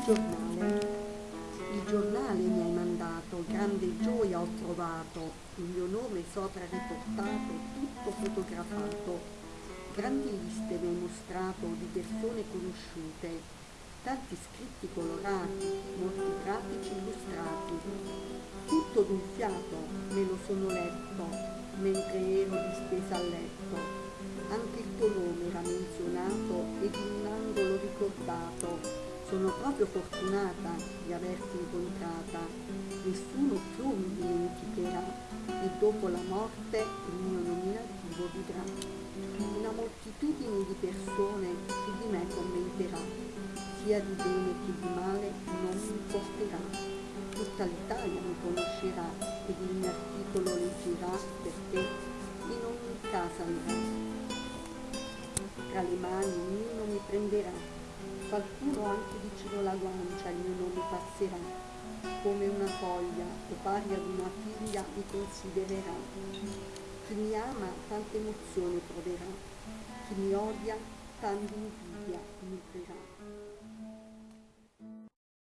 Il giornale. Il giornale mi hai mandato, grande gioia ho trovato, il mio nome sopra riportato, tutto fotografato. Grandi liste mi hai mostrato di persone conosciute, tanti scritti colorati, molti pratici illustrati. Tutto d'un fiato me lo sono letto, mentre ero distesa a letto. Anche il tuo nome era menzionato ed in un angolo ricordato sono proprio fortunata di averti incontrata. Nessuno più mi dimenticherà e dopo la morte il mio nominativo vivrà. Una moltitudine di persone su di me commenterà, sia di bene che di male non mi importerà. Tutta l'Italia mi conoscerà ed il mio articolo leggerà perché in ogni casa andrà. Tra le mani ognuno mi prenderà qualcuno anche vicino alla guancia il mio nome passerà, come una foglia o pari ad una figlia mi considererà. Chi mi ama tante emozioni proverà, chi mi odia tanta invidia nutrirà.